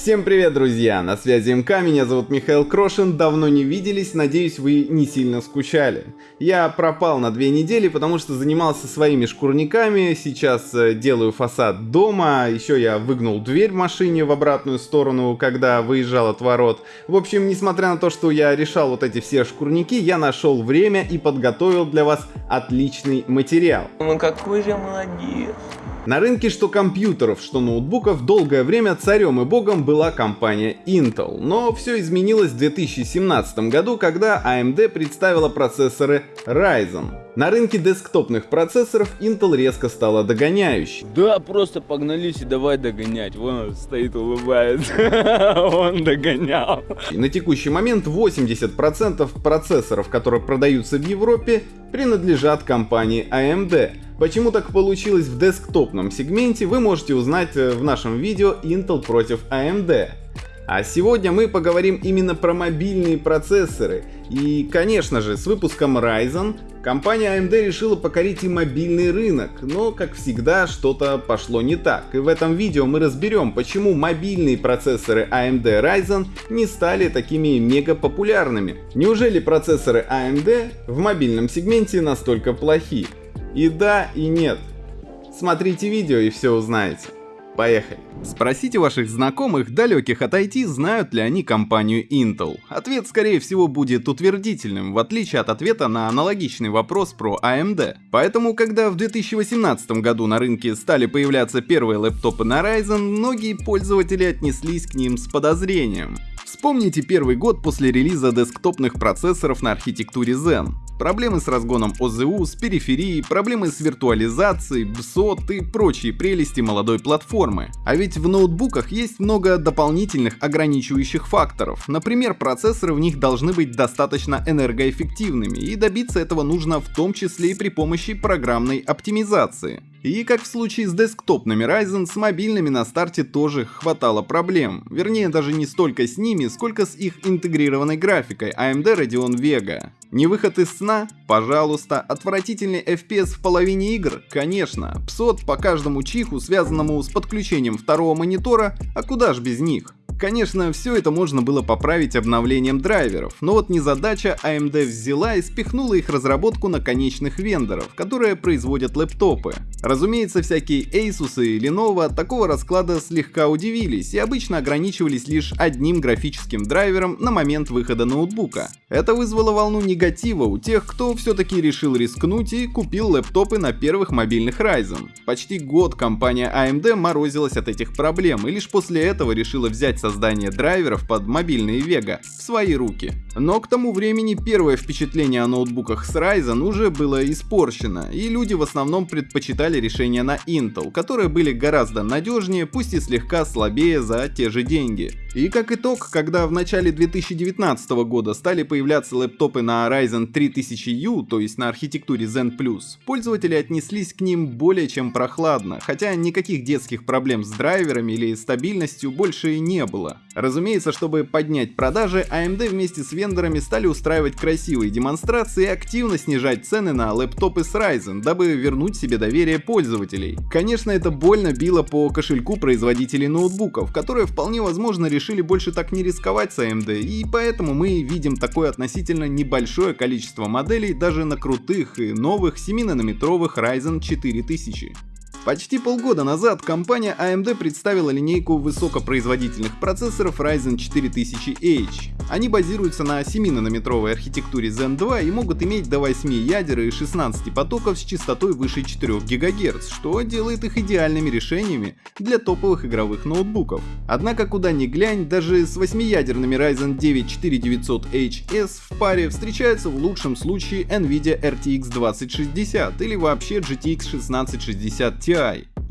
Всем привет, друзья! На связи МК, меня зовут Михаил Крошин, давно не виделись, надеюсь, вы не сильно скучали. Я пропал на две недели, потому что занимался своими шкурниками, сейчас э, делаю фасад дома, еще я выгнул дверь в машине в обратную сторону, когда выезжал от ворот. В общем, несмотря на то, что я решал вот эти все шкурники, я нашел время и подготовил для вас отличный материал. Ну какой же молодец. На рынке что компьютеров, что ноутбуков долгое время царем и богом была компания Intel, но все изменилось в 2017 году, когда AMD представила процессоры Ryzen. На рынке десктопных процессоров Intel резко стала догоняющей. Да, просто погнались и давай догонять. Вон стоит, улыбается. Он догонял. На текущий момент 80% процессоров, которые продаются в Европе, принадлежат компании AMD. Почему так получилось в десктопном сегменте, вы можете узнать э, в нашем видео Intel против AMD. А сегодня мы поговорим именно про мобильные процессоры. И, конечно же, с выпуском Ryzen компания AMD решила покорить и мобильный рынок, но, как всегда, что-то пошло не так. И в этом видео мы разберем, почему мобильные процессоры AMD Ryzen не стали такими мега популярными. Неужели процессоры AMD в мобильном сегменте настолько плохи? И да, и нет. Смотрите видео и все узнаете. Поехали. Спросите ваших знакомых, далеких от IT, знают ли они компанию Intel. Ответ скорее всего будет утвердительным, в отличие от ответа на аналогичный вопрос про AMD. Поэтому, когда в 2018 году на рынке стали появляться первые лэптопы на Ryzen, многие пользователи отнеслись к ним с подозрением. Вспомните первый год после релиза десктопных процессоров на архитектуре Zen. Проблемы с разгоном ОЗУ, с периферией, проблемы с виртуализацией, BSOT и прочие прелести молодой платформы. А ведь в ноутбуках есть много дополнительных ограничивающих факторов. Например, процессоры в них должны быть достаточно энергоэффективными, и добиться этого нужно в том числе и при помощи программной оптимизации. И как в случае с десктопными Ryzen, с мобильными на старте тоже хватало проблем. Вернее, даже не столько с ними, сколько с их интегрированной графикой AMD Radeon Vega. Не выход из сна? Пожалуйста. Отвратительный FPS в половине игр? Конечно. PSOT по каждому чиху, связанному с подключением второго монитора, а куда ж без них? Конечно, все это можно было поправить обновлением драйверов, но вот незадача AMD взяла и спихнула их разработку на конечных вендоров, которые производят лэптопы. Разумеется, всякие Asus и Lenovo от такого расклада слегка удивились и обычно ограничивались лишь одним графическим драйвером на момент выхода ноутбука. Это вызвало волну негатива у тех, кто все-таки решил рискнуть и купил лэптопы на первых мобильных Ryzen. Почти год компания AMD морозилась от этих проблем и лишь после этого решила взять создание драйверов под мобильные Vega в свои руки. Но к тому времени первое впечатление о ноутбуках с Ryzen уже было испорчено, и люди в основном предпочитали решения на Intel, которые были гораздо надежнее, пусть и слегка слабее за те же деньги. И как итог, когда в начале 2019 года стали появляться лэптопы на Ryzen 3000U, то есть на архитектуре Zen+, пользователи отнеслись к ним более чем прохладно, хотя никаких детских проблем с драйверами или стабильностью больше и не было. Разумеется, чтобы поднять продажи, AMD вместе с вендорами стали устраивать красивые демонстрации и активно снижать цены на лэптопы с Ryzen, дабы вернуть себе доверие пользователей. Конечно, это больно било по кошельку производителей ноутбуков, которые вполне возможно решили решили больше так не рисковать с AMD, и поэтому мы видим такое относительно небольшое количество моделей даже на крутых и новых 7-нанометровых Ryzen 4000. Почти полгода назад компания AMD представила линейку высокопроизводительных процессоров Ryzen 4000H. Они базируются на 7-нанометровой архитектуре Zen 2 и могут иметь до 8 ядер и 16 потоков с частотой выше 4 ГГц, что делает их идеальными решениями для топовых игровых ноутбуков. Однако куда ни глянь, даже с 8-ядерными Ryzen 9 4900HS в паре встречаются в лучшем случае Nvidia RTX 2060 или вообще GTX 1660 Ti,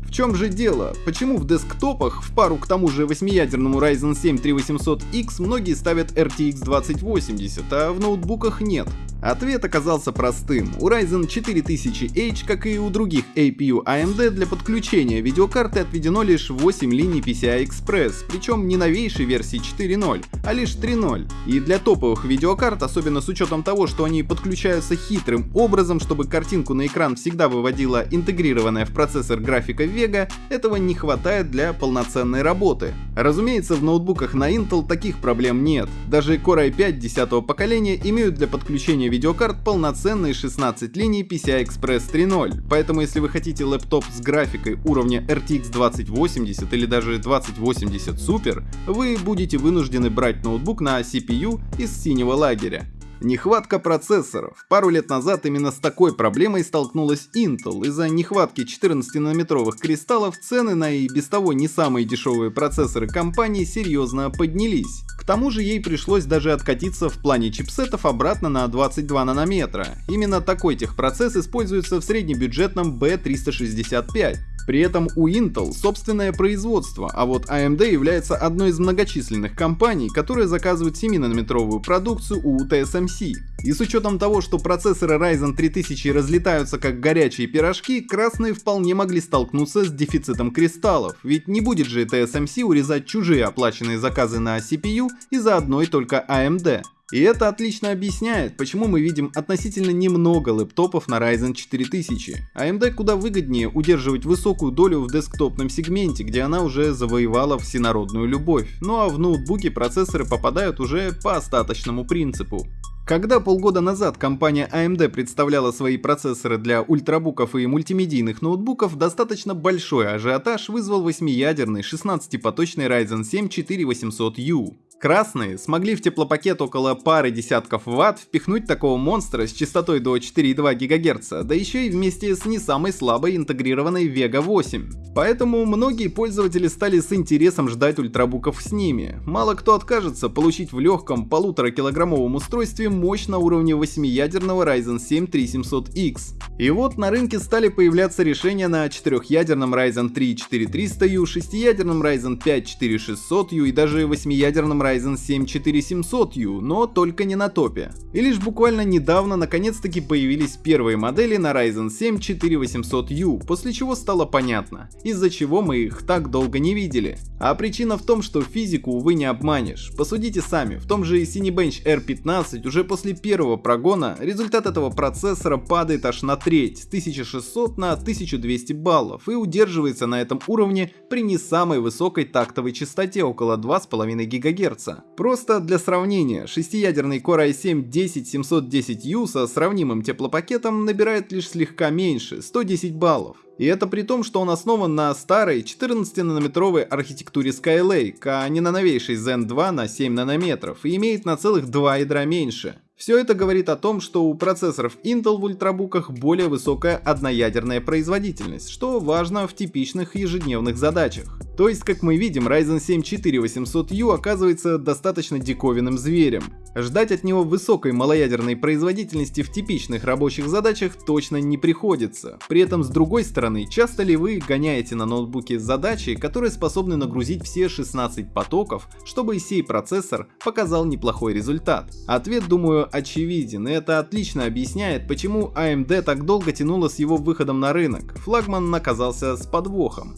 в чем же дело? Почему в десктопах в пару к тому же 8-ядерному Ryzen 7 3800X многие ставят RTX 2080, а в ноутбуках нет? Ответ оказался простым. У Ryzen 4000H, как и у других APU AMD, для подключения видеокарты отведено лишь 8 линий PCI Express, причем не новейшей версии 4.0, а лишь 3.0. И для топовых видеокарт, особенно с учетом того, что они подключаются хитрым образом, чтобы картинку на экран всегда выводила интегрированная в процессор графика Vega, этого не хватает для полноценной работы. Разумеется, в ноутбуках на Intel таких проблем нет. Даже Core i5 10 поколения имеют для подключения видеокарт полноценные 16 линий PCI Express 3.0, поэтому если вы хотите лэптоп с графикой уровня RTX 2080 или даже 2080 Super, вы будете вынуждены брать ноутбук на CPU из синего лагеря. Нехватка процессоров. Пару лет назад именно с такой проблемой столкнулась Intel. Из-за нехватки 14-нанометровых кристаллов цены на и без того не самые дешевые процессоры компании серьезно поднялись. К тому же ей пришлось даже откатиться в плане чипсетов обратно на 22 нанометра. Именно такой техпроцесс используется в среднебюджетном B365. При этом у Intel собственное производство, а вот AMD является одной из многочисленных компаний, которые заказывают 7-нанометровую продукцию у TSMC. И с учетом того, что процессоры Ryzen 3000 разлетаются как горячие пирожки, красные вполне могли столкнуться с дефицитом кристаллов, ведь не будет же TSMC урезать чужие оплаченные заказы на CPU из-за одной только AMD. И это отлично объясняет, почему мы видим относительно немного лэптопов на Ryzen 4000. AMD куда выгоднее удерживать высокую долю в десктопном сегменте, где она уже завоевала всенародную любовь. Ну а в ноутбуке процессоры попадают уже по остаточному принципу. Когда полгода назад компания AMD представляла свои процессоры для ультрабуков и мультимедийных ноутбуков, достаточно большой ажиотаж вызвал 8-ядерный 16-поточный Ryzen 7 4800U. Красные смогли в теплопакет около пары десятков ватт впихнуть такого монстра с частотой до 4,2 ГГц, да еще и вместе с не самой слабой интегрированной Vega 8. Поэтому многие пользователи стали с интересом ждать ультрабуков с ними. Мало кто откажется получить в легком полутора килограммовом устройстве мощь на уровне 8-ядерного Ryzen 7 3700X. И вот на рынке стали появляться решения на 4-ядерном Ryzen 3 4300U, 6-ядерном Ryzen 5 4600U и даже 8-ядерном Ryzen 7 4700U, но только не на топе. И лишь буквально недавно наконец-таки появились первые модели на Ryzen 7 4800U, после чего стало понятно, из-за чего мы их так долго не видели. А причина в том, что физику, увы, не обманешь. Посудите сами, в том же Cinebench R15 уже после первого прогона результат этого процессора падает аж на треть, с 1600 на 1200 баллов и удерживается на этом уровне при не самой высокой тактовой частоте около 2,5 ГГц. Просто для сравнения, 6-ядерный Core i7 10710U со сравнимым теплопакетом набирает лишь слегка меньше, 110 баллов. И это при том, что он основан на старой 14-нанометровой архитектуре Skylake, а не на новейшей Zen 2 на 7 нанометров, и имеет на целых 2 ядра меньше. Все это говорит о том, что у процессоров Intel в ультрабуках более высокая одноядерная производительность, что важно в типичных ежедневных задачах. То есть, как мы видим, Ryzen 7 4800U оказывается достаточно диковинным зверем. Ждать от него высокой малоядерной производительности в типичных рабочих задачах точно не приходится. При этом, с другой стороны, часто ли вы гоняете на ноутбуке задачи, которые способны нагрузить все 16 потоков, чтобы сей процессор показал неплохой результат? Ответ, думаю, очевиден, и это отлично объясняет, почему AMD так долго тянула с его выходом на рынок. Флагман оказался с подвохом.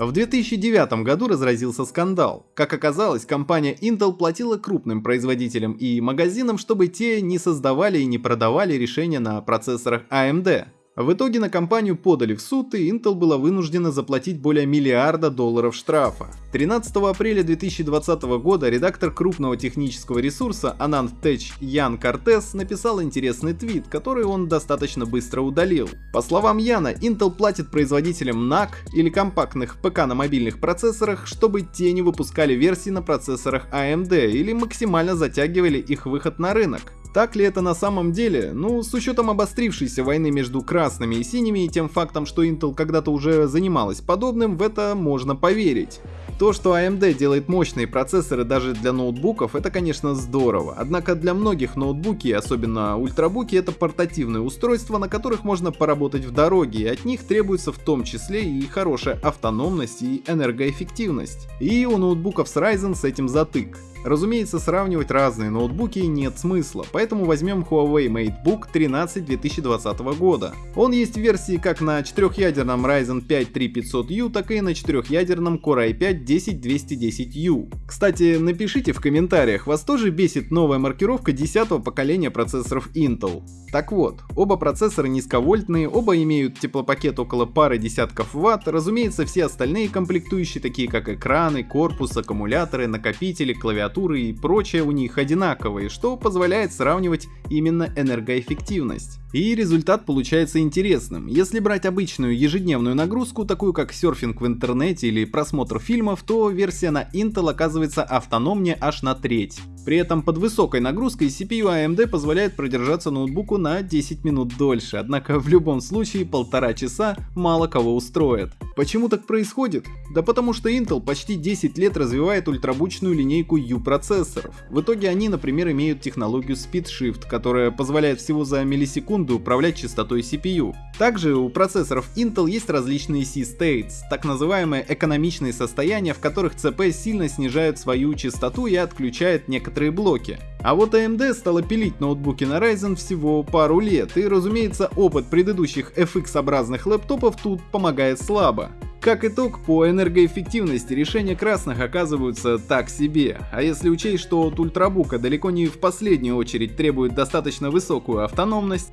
В 2009 году разразился скандал. Как оказалось, компания Intel платила крупным производителям и магазинам, чтобы те не создавали и не продавали решения на процессорах AMD. В итоге на компанию подали в суд, и Intel была вынуждена заплатить более миллиарда долларов штрафа. 13 апреля 2020 года редактор крупного технического ресурса Anand Tech Ян Кортес написал интересный твит, который он достаточно быстро удалил. По словам Яна, Intel платит производителям NAC или компактных ПК на мобильных процессорах, чтобы те не выпускали версии на процессорах AMD или максимально затягивали их выход на рынок. Так ли это на самом деле? Ну, с учетом обострившейся войны между красными и синими и тем фактом, что Intel когда-то уже занималась подобным, в это можно поверить. То, что AMD делает мощные процессоры даже для ноутбуков, это конечно здорово. Однако для многих ноутбуки, особенно ультрабуки, это портативные устройства, на которых можно поработать в дороге, и от них требуется в том числе и хорошая автономность и энергоэффективность. И у ноутбуков с Ryzen с этим затык. Разумеется, сравнивать разные ноутбуки нет смысла, поэтому возьмем Huawei MateBook 13 2020 года. Он есть в версии как на 4-ядерном Ryzen 5 3500U, так и на 4-ядерном Core i5 10210U. Кстати, напишите в комментариях, вас тоже бесит новая маркировка 10 поколения процессоров Intel. Так вот, оба процессора низковольтные, оба имеют теплопакет около пары десятков ватт, разумеется, все остальные комплектующие, такие как экраны, корпус, аккумуляторы, накопители, клавиатуры и прочее у них одинаковые, что позволяет сравнивать именно энергоэффективность. И результат получается интересным. Если брать обычную ежедневную нагрузку, такую как серфинг в интернете или просмотр фильмов, то версия на Intel оказывается автономнее аж на треть. При этом под высокой нагрузкой CPU AMD позволяет продержаться ноутбуку на 10 минут дольше, однако в любом случае полтора часа мало кого устроит. Почему так происходит? Да потому что Intel почти 10 лет развивает ультрабучную линейку U процессоров. В итоге они, например, имеют технологию Speed Shift, которая позволяет всего за миллисекунду управлять частотой CPU. Также у процессоров Intel есть различные C-States, так называемые экономичные состояния, в которых CPU сильно снижают свою частоту и отключает некоторые блоки. А вот AMD стала пилить ноутбуки на Ryzen всего пару лет, и разумеется опыт предыдущих FX-образных лэптопов тут помогает слабо. Как итог, по энергоэффективности решения красных оказываются так себе, а если учесть, что от ультрабука далеко не в последнюю очередь требует достаточно высокую автономность,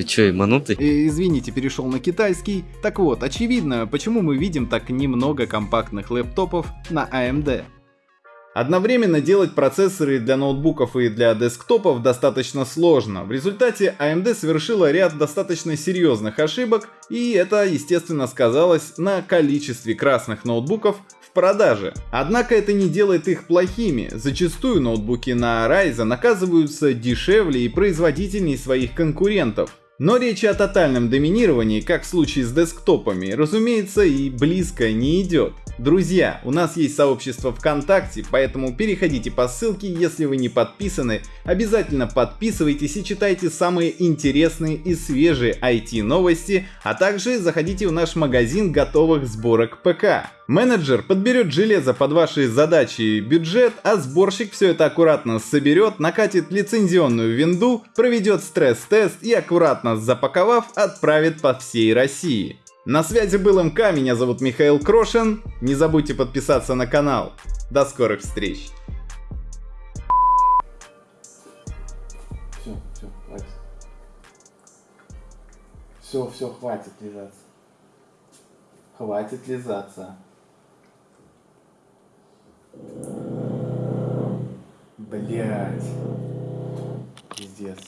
Ты чё, ебанутый? Извините, перешел на китайский. Так вот, очевидно, почему мы видим так немного компактных лэптопов на AMD. Одновременно делать процессоры для ноутбуков и для десктопов достаточно сложно. В результате AMD совершила ряд достаточно серьезных ошибок, и это, естественно, сказалось на количестве красных ноутбуков в продаже. Однако это не делает их плохими. Зачастую ноутбуки на Ryzen оказываются дешевле и производительнее своих конкурентов. Но речи о тотальном доминировании, как в случае с десктопами, разумеется, и близко не идет. Друзья, у нас есть сообщество ВКонтакте, поэтому переходите по ссылке, если вы не подписаны, обязательно подписывайтесь и читайте самые интересные и свежие IT новости, а также заходите в наш магазин готовых сборок ПК. Менеджер подберет железо под ваши задачи и бюджет, а сборщик все это аккуратно соберет, накатит лицензионную винду, проведет стресс-тест и аккуратно запаковав отправит по всей России. На связи был МК, меня зовут Михаил Крошин. Не забудьте подписаться на канал. До скорых встреч. Все, все, хватит. Все, хватит лизаться. Хватит лизаться. Блять. Пиздец.